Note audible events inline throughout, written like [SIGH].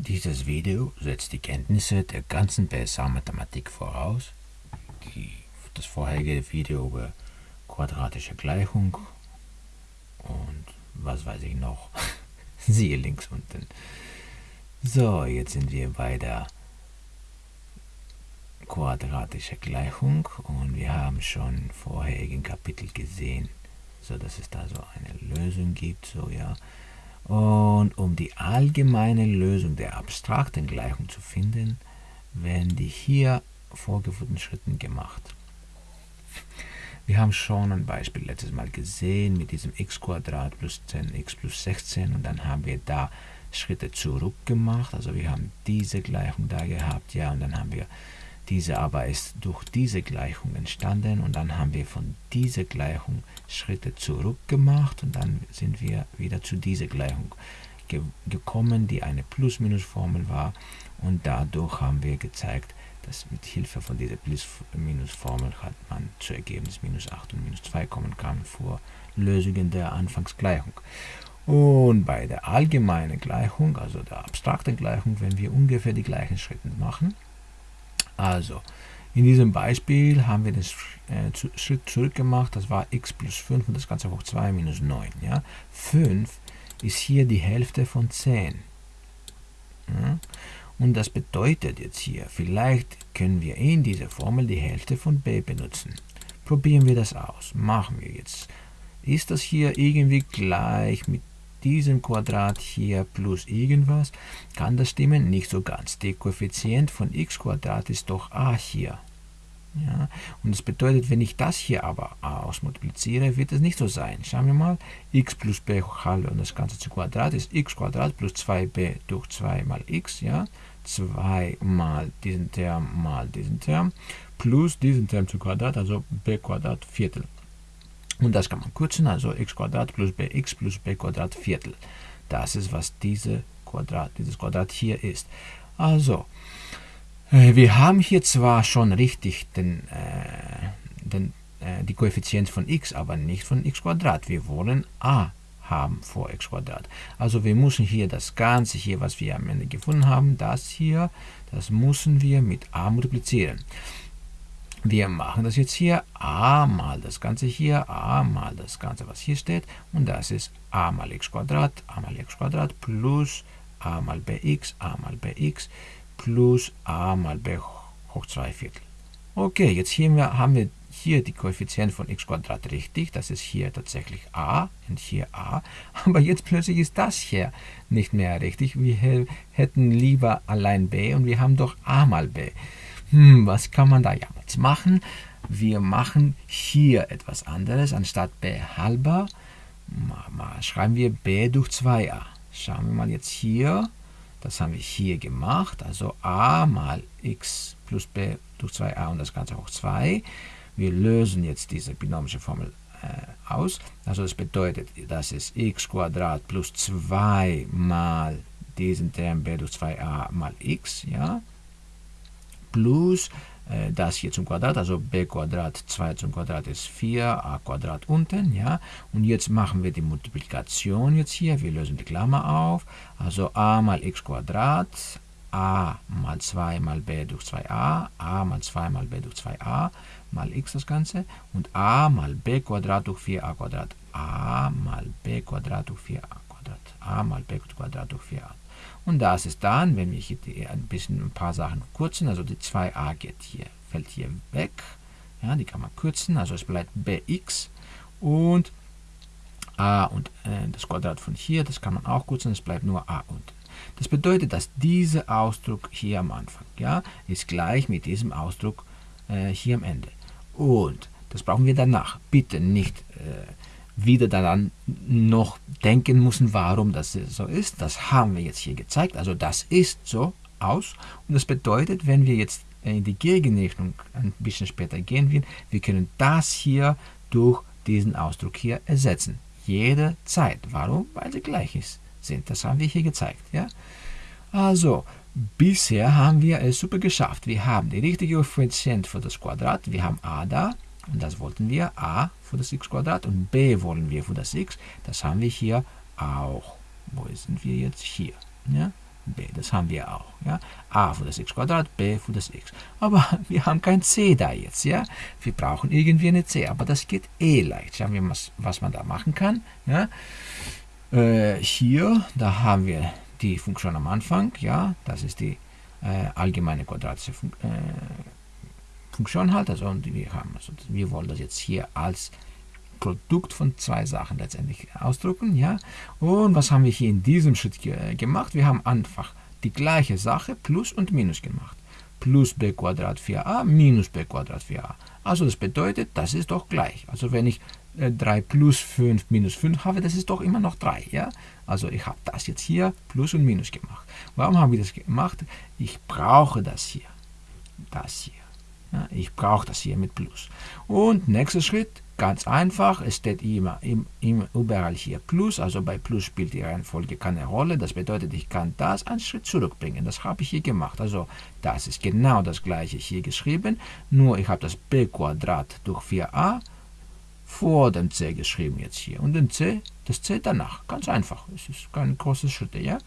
Dieses Video setzt die Kenntnisse der ganzen BSA-Mathematik voraus. Die, das vorherige Video über quadratische Gleichung und was weiß ich noch. [LAUGHS] Siehe links unten. So, jetzt sind wir bei der quadratischen Gleichung und wir haben schon im vorherigen Kapitel gesehen, so dass es da so eine Lösung gibt, so ja. Und um die allgemeine Lösung der abstrakten Gleichung zu finden, werden die hier vorgeführten Schritte gemacht. Wir haben schon ein Beispiel letztes Mal gesehen mit diesem x plus 10x plus 16 und dann haben wir da Schritte zurück gemacht. Also wir haben diese Gleichung da gehabt, ja, und dann haben wir diese aber ist durch diese Gleichung entstanden und dann haben wir von dieser Gleichung Schritte zurück gemacht und dann sind wir wieder zu dieser Gleichung ge gekommen, die eine Plus-Minus-Formel war und dadurch haben wir gezeigt, dass mit Hilfe von dieser Plus-Minus-Formel hat man zu Ergebnis minus 8 und minus 2 kommen kann vor Lösungen der Anfangsgleichung. Und bei der allgemeinen Gleichung, also der abstrakten Gleichung, wenn wir ungefähr die gleichen Schritte machen, also, in diesem Beispiel haben wir den äh, Schritt zurück gemacht, das war x plus 5 und das Ganze hoch 2 minus 9. Ja? 5 ist hier die Hälfte von 10. Ja? Und das bedeutet jetzt hier, vielleicht können wir in dieser Formel die Hälfte von b benutzen. Probieren wir das aus. Machen wir jetzt. Ist das hier irgendwie gleich mit diesem Quadrat hier plus irgendwas, kann das stimmen? Nicht so ganz. Der Koeffizient von x Quadrat ist doch a hier. Ja, und das bedeutet, wenn ich das hier aber ausmultipliziere, wird es nicht so sein. Schauen wir mal, x plus b hoch halbe und das Ganze zu Quadrat ist x Quadrat plus 2b durch 2 mal x, ja, 2 mal diesen Term mal diesen Term, plus diesen Term zu Quadrat, also b Quadrat Viertel. Und das kann man kürzen, also x plus bx plus b Viertel. Das ist, was diese Quadrat, dieses Quadrat hier ist. Also, äh, wir haben hier zwar schon richtig den, äh, den, äh, die Koeffizient von x, aber nicht von x. Wir wollen a haben vor x. Also wir müssen hier das Ganze hier, was wir am Ende gefunden haben, das hier, das müssen wir mit a multiplizieren. Wir machen das jetzt hier a mal das Ganze hier, a mal das Ganze, was hier steht. Und das ist a mal x Quadrat, a mal x Quadrat plus a mal bx, a mal bx plus a mal b hoch 2 Viertel. Okay, jetzt hier haben wir hier die Koeffizient von x Quadrat richtig. Das ist hier tatsächlich a und hier a. [LAUGHS] Aber jetzt plötzlich ist das hier nicht mehr richtig. Wir hätten lieber allein b und wir haben doch a mal b. Hm, was kann man da jetzt machen? Wir machen hier etwas anderes. Anstatt b halber schreiben wir b durch 2a. Schauen wir mal jetzt hier. Das haben wir hier gemacht. Also a mal x plus b durch 2a und das Ganze hoch 2. Wir lösen jetzt diese binomische Formel äh, aus. Also das bedeutet, das ist x plus 2 mal diesen Term b durch 2a mal x. Ja? Plus äh, das hier zum Quadrat, also b Quadrat 2 zum Quadrat ist 4, a Quadrat unten, ja. Und jetzt machen wir die Multiplikation jetzt hier, wir lösen die Klammer auf, also a mal x Quadrat, a mal 2 mal b durch 2a, a mal 2 mal b durch 2a, mal x das Ganze, und a mal b Quadrat durch 4a Quadrat, a mal b Quadrat durch 4a Quadrat, a mal b Quadrat durch 4a. Und das ist dann, wenn wir hier ein bisschen ein paar Sachen kürzen, also die 2a geht hier, fällt hier weg. Ja, die kann man kürzen, also es bleibt bx und a und äh, das Quadrat von hier, das kann man auch kürzen, es bleibt nur a unten. Das bedeutet, dass dieser Ausdruck hier am Anfang ja, ist gleich mit diesem Ausdruck äh, hier am Ende. Und das brauchen wir danach. Bitte nicht äh, wieder daran noch denken müssen, warum das so ist. Das haben wir jetzt hier gezeigt. Also das ist so aus. Und das bedeutet, wenn wir jetzt in die Gegenrechnung ein bisschen später gehen wir können das hier durch diesen Ausdruck hier ersetzen. Jede Zeit. Warum? Weil sie gleich ist, sind. Das haben wir hier gezeigt. Ja? Also, bisher haben wir es super geschafft. Wir haben die richtige Koeffizient für das Quadrat. Wir haben a da. Und das wollten wir a für das x Quadrat und b wollen wir für das x. Das haben wir hier auch. Wo sind wir jetzt? Hier. Ja? b. das haben wir auch. Ja? a für das x Quadrat, b für das x. Aber [LAUGHS] wir haben kein c da jetzt. Ja? Wir brauchen irgendwie eine c, aber das geht eh leicht. Schauen wir mal, was man da machen kann. Ja? Äh, hier, da haben wir die Funktion am Anfang. Ja? Das ist die äh, allgemeine quadratische Fun äh, Funktion halt. Also wir, haben, also wir wollen das jetzt hier als Produkt von zwei Sachen letztendlich ausdrucken. Ja? Und was haben wir hier in diesem Schritt ge gemacht? Wir haben einfach die gleiche Sache plus und minus gemacht. Plus b Quadrat 4a minus b Quadrat 4a. Also das bedeutet, das ist doch gleich. Also wenn ich äh, 3 plus 5 minus 5 habe, das ist doch immer noch 3. Ja? Also ich habe das jetzt hier plus und minus gemacht. Warum habe ich das gemacht? Ich brauche das hier. Das hier. Ja, ich brauche das hier mit Plus. Und nächster Schritt, ganz einfach, es steht immer, immer überall hier Plus, also bei Plus spielt die Reihenfolge keine Rolle. Das bedeutet, ich kann das einen Schritt zurückbringen. Das habe ich hier gemacht. Also das ist genau das gleiche hier geschrieben, nur ich habe das b Quadrat durch 4a vor dem c geschrieben jetzt hier. Und den c, das c danach. Ganz einfach. Es ist kein großes Schritt, ja?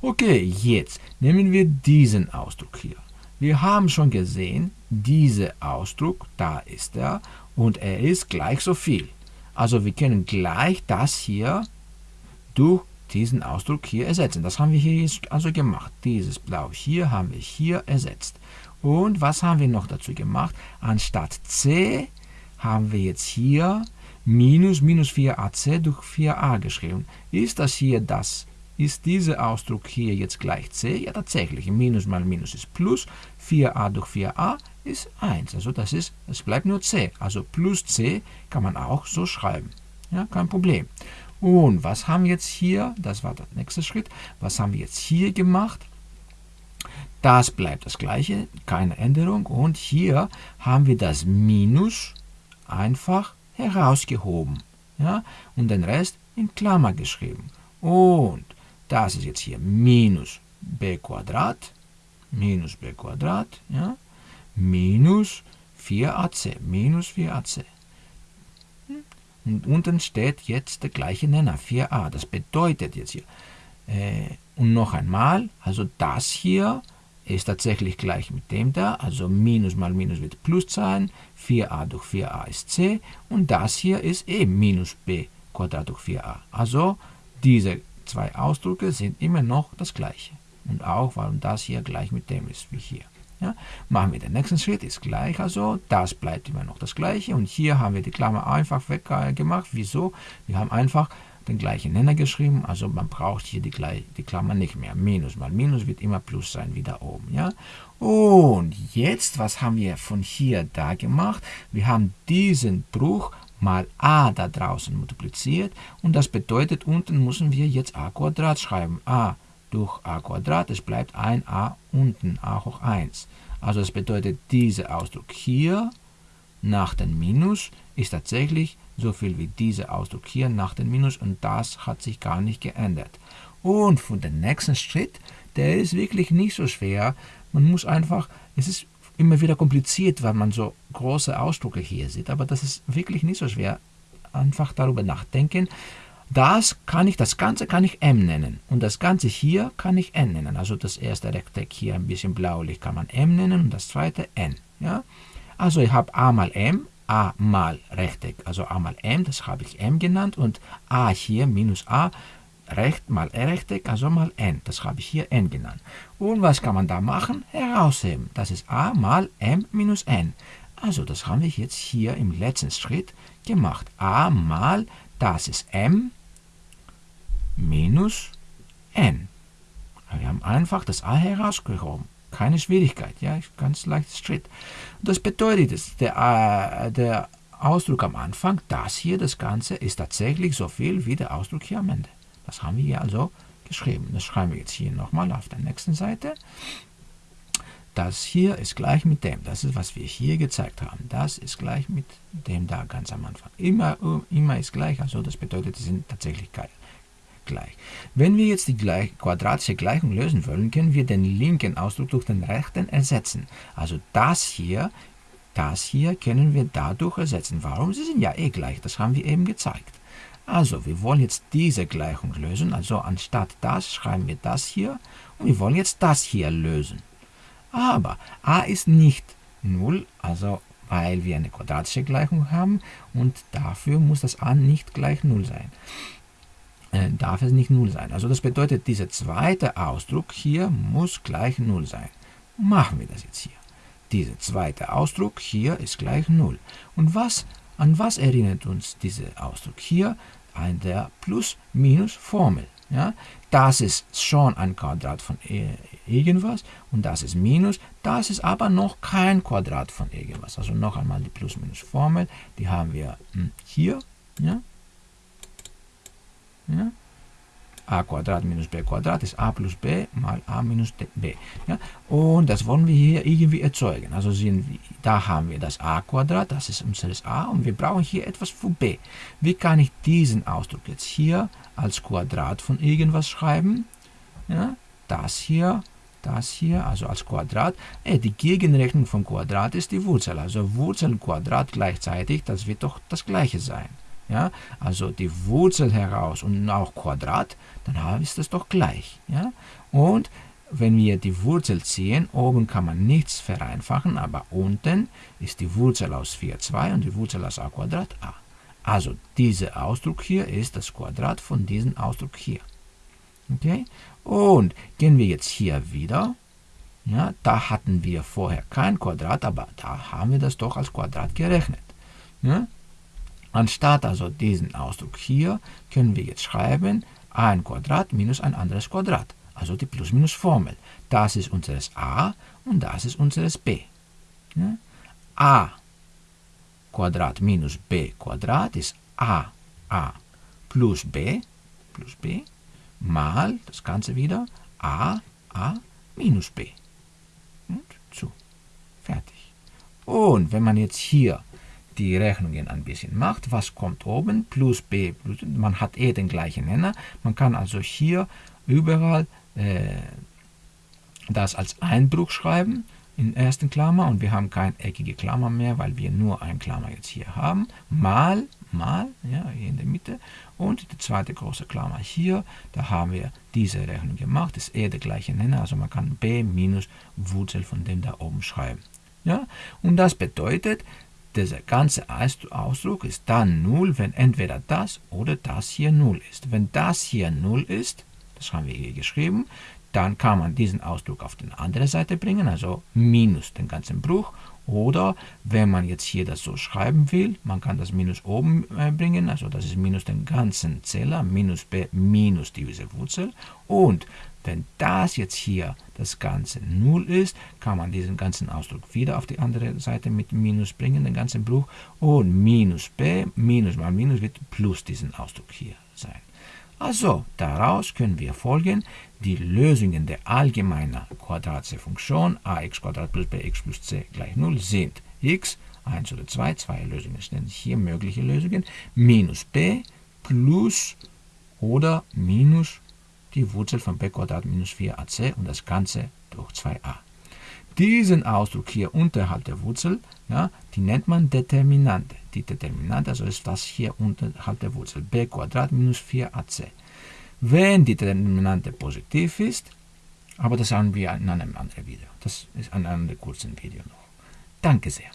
Okay, jetzt nehmen wir diesen Ausdruck hier. Wir haben schon gesehen, dieser Ausdruck, da ist er, und er ist gleich so viel. Also wir können gleich das hier durch diesen Ausdruck hier ersetzen. Das haben wir hier also gemacht. Dieses Blau hier haben wir hier ersetzt. Und was haben wir noch dazu gemacht? Anstatt c haben wir jetzt hier minus minus 4ac durch 4a geschrieben. Ist das hier das ist dieser Ausdruck hier jetzt gleich c? Ja, tatsächlich. Minus mal Minus ist Plus. 4a durch 4a ist 1. Also das ist, es bleibt nur c. Also plus c kann man auch so schreiben. Ja, kein Problem. Und was haben wir jetzt hier? Das war der nächste Schritt. Was haben wir jetzt hier gemacht? Das bleibt das gleiche, keine Änderung. Und hier haben wir das Minus einfach herausgehoben. Ja? Und den Rest in Klammer geschrieben. Und das ist jetzt hier minus b Quadrat, minus b Quadrat, ja, minus 4ac, minus 4ac. Und unten steht jetzt der gleiche Nenner, 4a. Das bedeutet jetzt hier, äh, und noch einmal, also das hier ist tatsächlich gleich mit dem da, also Minus mal Minus wird Plus sein, 4a durch 4a ist c, und das hier ist eben Minus b Quadrat durch 4a. Also diese zwei Ausdrücke sind immer noch das gleiche. Und auch, weil das hier gleich mit dem ist, wie hier. Ja, machen wir den nächsten Schritt, ist gleich also, das bleibt immer noch das gleiche. Und hier haben wir die Klammer einfach weggemacht. Wieso? Wir haben einfach den gleichen Nenner geschrieben, also man braucht hier die, die Klammer nicht mehr. Minus mal Minus wird immer Plus sein, wie da oben. Ja? Und jetzt, was haben wir von hier da gemacht? Wir haben diesen Bruch mal a da draußen multipliziert und das bedeutet, unten müssen wir jetzt a Quadrat schreiben. a durch a Quadrat, es bleibt ein a unten, a hoch 1. Also das bedeutet, dieser Ausdruck hier nach dem Minus ist tatsächlich so viel wie dieser Ausdruck hier nach dem Minus und das hat sich gar nicht geändert. Und von dem nächsten Schritt, der ist wirklich nicht so schwer. Man muss einfach, es ist immer wieder kompliziert, weil man so große Ausdrücke hier sieht. Aber das ist wirklich nicht so schwer. Einfach darüber nachdenken. Das kann ich, das Ganze kann ich m nennen. Und das Ganze hier kann ich n nennen. Also das erste Rechteck hier ein bisschen blaulich kann man m nennen und das zweite n. Ja? Also ich habe a mal m, a mal Rechteck, also a mal m, das habe ich m genannt. Und a hier minus a Recht mal Rechteck, also mal n. Das habe ich hier n genannt. Und was kann man da machen? Herausheben. Das ist a mal m minus n. Also das haben wir jetzt hier im letzten Schritt gemacht. a mal, das ist m minus n. Wir haben einfach das a herausgehoben. Keine Schwierigkeit, ja, ganz leichtes Schritt. Das bedeutet, der, der Ausdruck am Anfang, das hier, das Ganze, ist tatsächlich so viel wie der Ausdruck hier am Ende. Das haben wir hier also geschrieben. Das schreiben wir jetzt hier nochmal auf der nächsten Seite. Das hier ist gleich mit dem. Das ist, was wir hier gezeigt haben. Das ist gleich mit dem da ganz am Anfang. Immer, immer ist gleich, also das bedeutet, sie sind tatsächlich gleich. Wenn wir jetzt die gleich, quadratische Gleichung lösen wollen, können wir den linken Ausdruck durch den rechten ersetzen. Also das hier, das hier können wir dadurch ersetzen. Warum? Sie sind ja eh gleich, das haben wir eben gezeigt. Also, wir wollen jetzt diese Gleichung lösen. Also anstatt das schreiben wir das hier Und wir wollen jetzt das hier lösen. Aber a ist nicht 0, also weil wir eine quadratische Gleichung haben und dafür muss das a nicht gleich 0 sein. Äh, darf es nicht 0 sein. Also das bedeutet, dieser zweite Ausdruck hier muss gleich 0 sein. Machen wir das jetzt hier. Dieser zweite Ausdruck hier ist gleich 0. Und was, an was erinnert uns dieser Ausdruck hier? An der Plus-Minus-Formel. Ja? Das ist schon ein Quadrat von irgendwas und das ist Minus. Das ist aber noch kein Quadrat von irgendwas. Also noch einmal die Plus-Minus-Formel. Die haben wir hm, hier. Ja? Ja? A minus b ist a plus b mal a minus b. Ja? Und das wollen wir hier irgendwie erzeugen. Also sehen wir, da haben wir das a das ist unseres a und wir brauchen hier etwas für b. Wie kann ich diesen Ausdruck jetzt hier als Quadrat von irgendwas schreiben? Ja? Das hier, das hier, also als Quadrat. Äh, die Gegenrechnung von Quadrat ist die Wurzel. Also Wurzel und Quadrat gleichzeitig, das wird doch das gleiche sein ja, also die Wurzel heraus und auch Quadrat, dann ist das doch gleich. Ja? Und wenn wir die Wurzel ziehen, oben kann man nichts vereinfachen, aber unten ist die Wurzel aus 4 2 und die Wurzel aus a Quadrat a. Also dieser Ausdruck hier ist das Quadrat von diesem Ausdruck hier. Okay? Und gehen wir jetzt hier wieder. Ja, da hatten wir vorher kein Quadrat, aber da haben wir das doch als Quadrat gerechnet. Ja? Anstatt also diesen Ausdruck hier, können wir jetzt schreiben ein Quadrat minus ein anderes Quadrat, also die Plus-Minus-Formel. Das ist unseres a und das ist unseres b. Ja? a Quadrat minus b Quadrat ist a a plus b plus b mal das Ganze wieder a a minus b. Und zu. Fertig. Und wenn man jetzt hier die Rechnungen ein bisschen macht, was kommt oben, plus b, plus, man hat eh den gleichen Nenner, man kann also hier überall äh, das als Einbruch schreiben in ersten Klammer. Und wir haben keine eckige Klammer mehr, weil wir nur eine Klammer jetzt hier haben, mal, mal, ja, hier in der Mitte. Und die zweite große Klammer hier, da haben wir diese Rechnung gemacht, ist eh der gleiche Nenner, also man kann b minus Wurzel von dem da oben schreiben. Ja? Und das bedeutet, dieser ganze Ausdruck ist dann 0, wenn entweder das oder das hier 0 ist. Wenn das hier 0 ist, das haben wir hier geschrieben, dann kann man diesen Ausdruck auf die andere Seite bringen, also minus den ganzen Bruch. Oder wenn man jetzt hier das so schreiben will, man kann das Minus oben äh, bringen, also das ist minus den ganzen Zähler, minus b minus diese Wurzel. Und wenn das jetzt hier das Ganze 0 ist, kann man diesen ganzen Ausdruck wieder auf die andere Seite mit Minus bringen, den ganzen Bruch. Und minus b, Minus mal Minus wird plus diesen Ausdruck hier sein. Also, daraus können wir folgen, die Lösungen der allgemeinen quadratischen Funktion ax plus bx plus c gleich 0 sind x, 1 oder 2, zwei Lösungen sind hier mögliche Lösungen, minus b plus oder minus die Wurzel von b Quadrat minus 4ac und das Ganze durch 2a. Diesen Ausdruck hier unterhalb der Wurzel, ja, die nennt man Determinante. Die Determinante, also ist das hier unterhalb der Wurzel, b Quadrat minus 4ac. Wenn die Determinante positiv ist, aber das haben wir in einem anderen Video. Das ist in einem kurzen Video noch. Danke sehr.